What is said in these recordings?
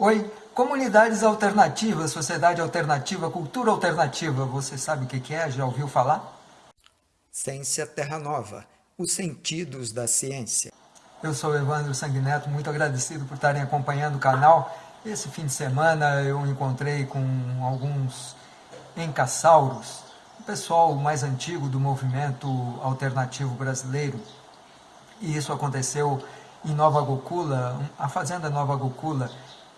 Oi, comunidades alternativas, sociedade alternativa, cultura alternativa, você sabe o que é? Já ouviu falar? Ciência Terra Nova, os sentidos da ciência. Eu sou Evandro Sanguineto, muito agradecido por estarem acompanhando o canal. Esse fim de semana eu encontrei com alguns encassauros, o pessoal mais antigo do movimento alternativo brasileiro. E isso aconteceu em Nova Gokula, a fazenda Nova Gokula,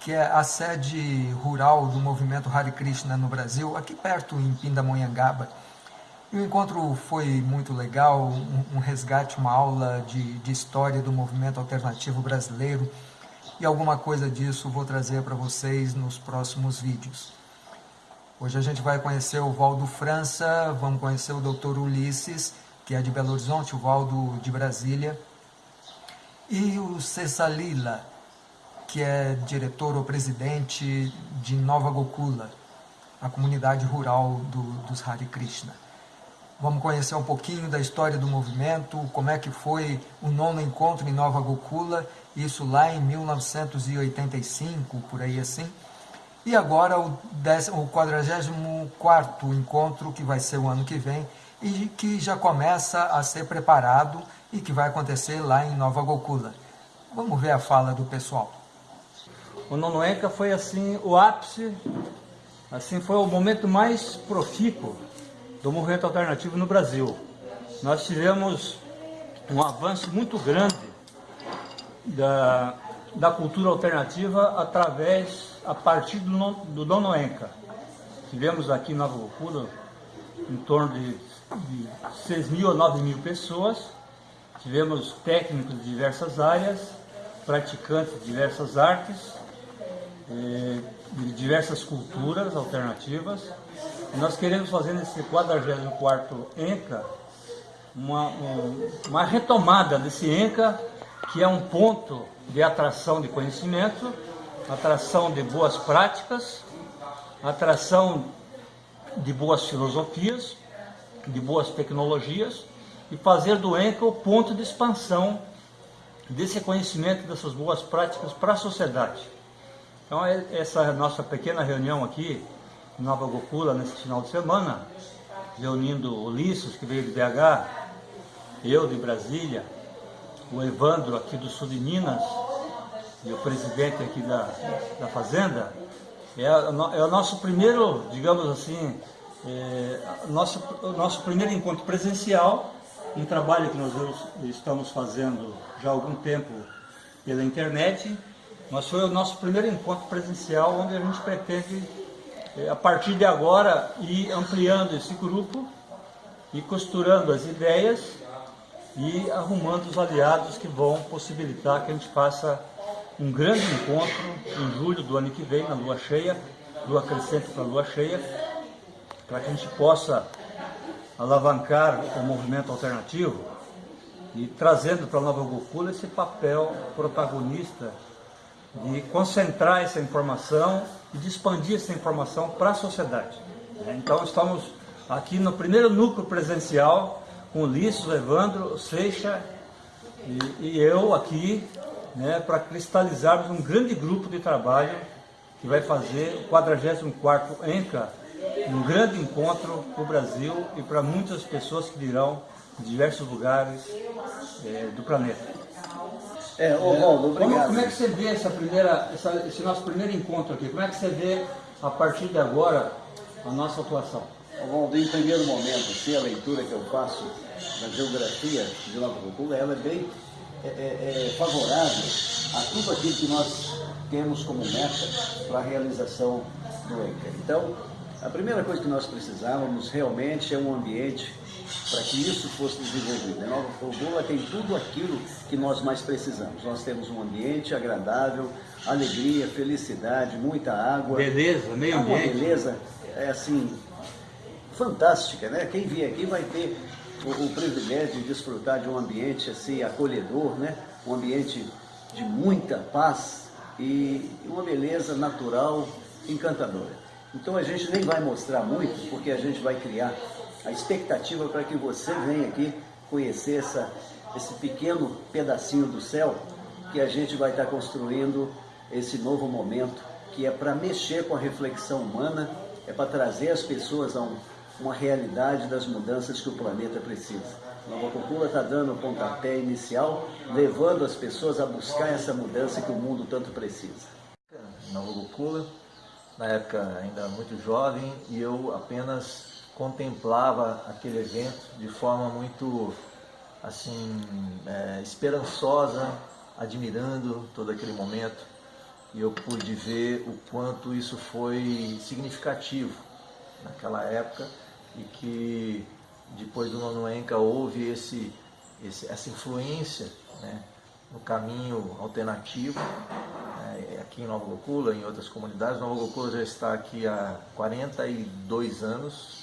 que é a sede rural do movimento Hare Krishna no Brasil, aqui perto em Pindamonhangaba. E o encontro foi muito legal, um, um resgate, uma aula de, de história do movimento alternativo brasileiro e alguma coisa disso vou trazer para vocês nos próximos vídeos. Hoje a gente vai conhecer o Valdo França, vamos conhecer o Dr. Ulisses, que é de Belo Horizonte, o Valdo de Brasília, e o Cessalila, que é diretor ou presidente de Nova Gokula, a comunidade rural do, dos Hare Krishna. Vamos conhecer um pouquinho da história do movimento, como é que foi o nono encontro em Nova Gokula, isso lá em 1985, por aí assim. E agora o, décimo, o 44º encontro, que vai ser o ano que vem, e que já começa a ser preparado e que vai acontecer lá em Nova Gokula. Vamos ver a fala do pessoal. O Nonoenca foi assim o ápice, assim foi o momento mais profícuo do movimento alternativo no Brasil. Nós tivemos um avanço muito grande da, da cultura alternativa através, a partir do, do Nonoenca. Tivemos aqui na Nova em torno de, de 6 mil a 9 mil pessoas, tivemos técnicos de diversas áreas, praticantes de diversas artes, de diversas culturas alternativas. Nós queremos fazer nesse 44º ENCA uma, uma retomada desse ENCA, que é um ponto de atração de conhecimento, atração de boas práticas, atração de boas filosofias, de boas tecnologias, e fazer do ENCA o ponto de expansão desse conhecimento, dessas boas práticas para a sociedade. Então, é, essa nossa pequena reunião aqui, em Nova Gokula, nesse final de semana, reunindo Ulisses, que veio de BH, eu de Brasília, o Evandro aqui do sul de Minas, e o presidente aqui da, da Fazenda, é, é o nosso primeiro, digamos assim, é, nosso, nosso primeiro encontro presencial, um trabalho que nós estamos fazendo já há algum tempo pela internet, mas foi o nosso primeiro encontro presencial, onde a gente pretende, eh, a partir de agora, ir ampliando esse grupo e costurando as ideias e arrumando os aliados que vão possibilitar que a gente faça um grande encontro em julho do ano que vem, na lua cheia, lua crescente para lua cheia, para que a gente possa alavancar o movimento alternativo e trazendo para Nova Gokula esse papel protagonista de concentrar essa informação e de expandir essa informação para a sociedade. Então estamos aqui no primeiro núcleo presencial com Ulisses, Evandro, Seixa e, e eu aqui né, para cristalizarmos um grande grupo de trabalho que vai fazer o 44º ENCA, um grande encontro para o Brasil e para muitas pessoas que virão de diversos lugares é, do planeta. É, ô Valdo, obrigado. Como, como, é que você vê essa primeira, essa, esse nosso primeiro encontro aqui? Como é que você vê, a partir de agora, a nossa atuação? Ô Valdo, em primeiro momento, se a leitura que eu faço da geografia de Nova Cultura, ela é bem é, é, é, favorável a tudo aquilo que nós temos como meta para a realização do ENCA. Então, a primeira coisa que nós precisávamos realmente é um ambiente para que isso fosse desenvolvido. A Nova Formola tem tudo aquilo que nós mais precisamos. Nós temos um ambiente agradável, alegria, felicidade, muita água. Beleza, meio é ambiente. Uma beleza, é assim, fantástica, né? Quem vier aqui vai ter o, o, privilégio de desfrutar de um ambiente assim acolhedor, né? Um ambiente de muita paz e uma beleza natural encantadora. Então a gente nem vai mostrar muito, porque a gente vai criar a expectativa para que você venha aqui conhecer essa, esse pequeno pedacinho do céu que a gente vai estar construindo esse novo momento que é para mexer com a reflexão humana, é para trazer as pessoas a um, uma realidade das mudanças que o planeta precisa. Nova Cocula está dando o pontapé inicial, levando as pessoas a buscar essa mudança que o mundo tanto precisa. Nova Cocula, na época ainda muito jovem, e eu apenas contemplava aquele evento de forma muito assim é, esperançosa, admirando todo aquele momento e eu pude ver o quanto isso foi significativo naquela época e que depois do Nono Enca houve esse, esse, essa influência né, no caminho alternativo né, aqui em Nova Gokula, em outras comunidades. Nova Gokula já está aqui há 42 anos,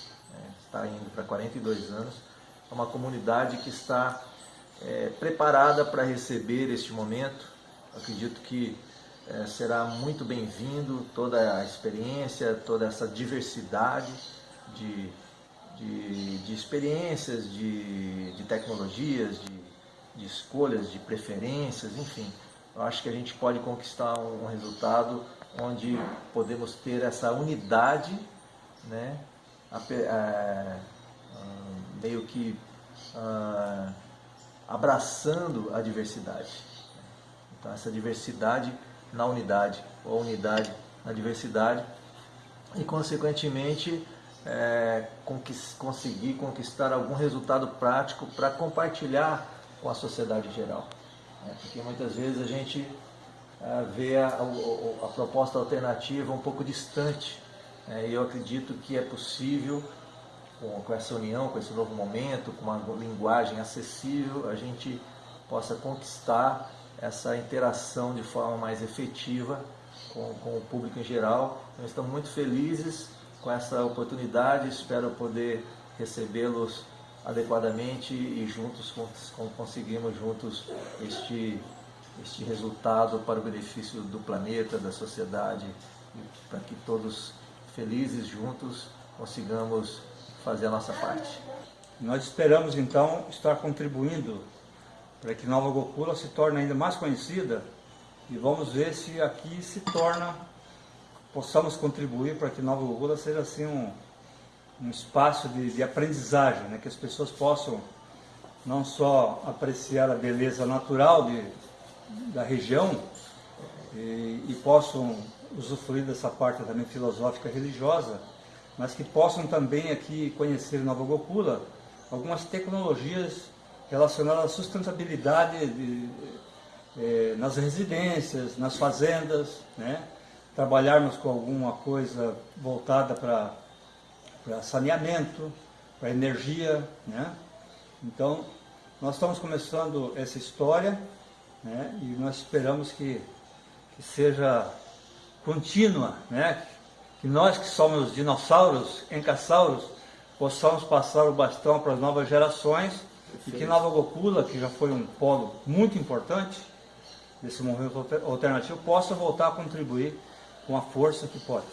está indo para 42 anos. É uma comunidade que está é, preparada para receber este momento. acredito que é, será muito bem-vindo toda a experiência, toda essa diversidade de, de, de experiências, de, de tecnologias, de, de escolhas, de preferências, enfim. Eu acho que a gente pode conquistar um resultado onde podemos ter essa unidade, né, a, a, meio que ah, abraçando a diversidade. Então, essa diversidade na unidade, ou unidade na diversidade, e consequentemente é, conquist, conseguir conquistar algum resultado prático para compartilhar com a sociedade geral. É, porque muitas vezes a gente é, vê a, a, a, proposta alternativa um pouco distante, é, e eu acredito que é possível, com, com essa união, com esse novo momento, com uma linguagem acessível, a gente possa conquistar essa interação de forma mais efetiva com, com o público em geral. Nós estamos muito felizes com essa oportunidade, espero poder recebê-los adequadamente e juntos conseguimos juntos este, este resultado para o benefício do planeta, da sociedade, para que todos felizes juntos consigamos fazer a nossa parte. Nós esperamos então estar contribuindo para que Nova Gokula se torne ainda mais conhecida e vamos ver se aqui se torna, possamos contribuir para que Nova Gokula seja assim um, um espaço de, de aprendizagem, né? que as pessoas possam não só apreciar a beleza natural de, da região e, e possam usufruir dessa parte também filosófica religiosa, mas que possam também aqui conhecer Nova Gokula algumas tecnologias relacionada à sustentabilidade de, eh, nas residências, nas fazendas, né? trabalharmos com alguma coisa voltada para saneamento, para energia. Né? Então, nós estamos começando essa história né? e nós esperamos que, que seja contínua, né? que nós que somos dinossauros, encassauros, possamos passar o bastão para as novas gerações e que Nova Gokula, que já foi um polo muito importante desse movimento alternativo, possa voltar a contribuir com a força que pode.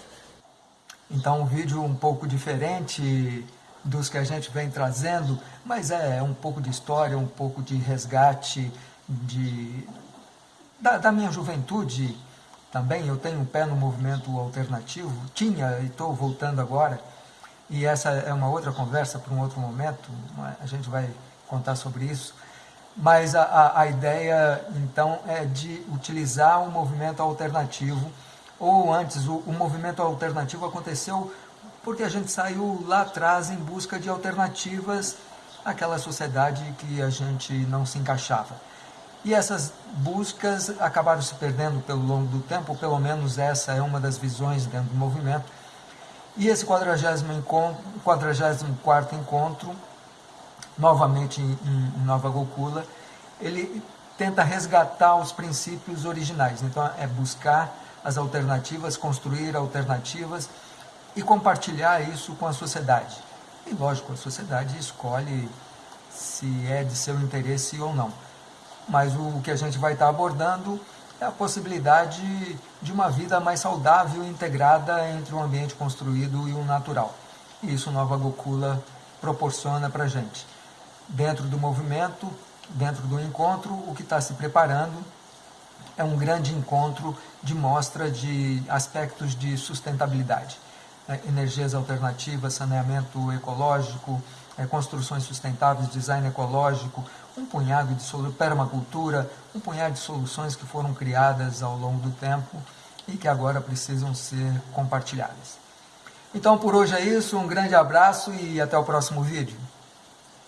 Então um vídeo um pouco diferente dos que a gente vem trazendo, mas é um pouco de história, um pouco de resgate de, da, da minha juventude também. Eu tenho um pé no movimento alternativo, tinha e estou voltando agora, e essa é uma outra conversa para um outro momento, a gente vai contar sobre isso, mas a, a, ideia, então, é de utilizar um movimento alternativo, ou antes, o, o movimento alternativo aconteceu porque a gente saiu lá atrás em busca de alternativas àquela sociedade que a gente não se encaixava. E essas buscas acabaram se perdendo pelo longo do tempo, pelo menos essa é uma das visões dentro do movimento. E esse 44 encontro, 44 encontro novamente em, em Nova Gokula, ele tenta resgatar os princípios originais. Então, é buscar as alternativas, construir alternativas e compartilhar isso com a sociedade. E, lógico, a sociedade escolhe se é de seu interesse ou não. Mas o que a gente vai estar abordando é a possibilidade de uma vida mais saudável e integrada entre o ambiente construído e o natural. E isso Nova Gokula proporciona para a gente dentro do movimento, dentro do encontro, o que está se preparando é um grande encontro de mostra de aspectos de sustentabilidade. É, energias alternativas, saneamento ecológico, é, construções sustentáveis, design ecológico, um punhado de soluções, permacultura, um punhado de soluções que foram criadas ao longo do tempo e que agora precisam ser compartilhadas. Então por hoje é isso, um grande abraço e até o próximo vídeo.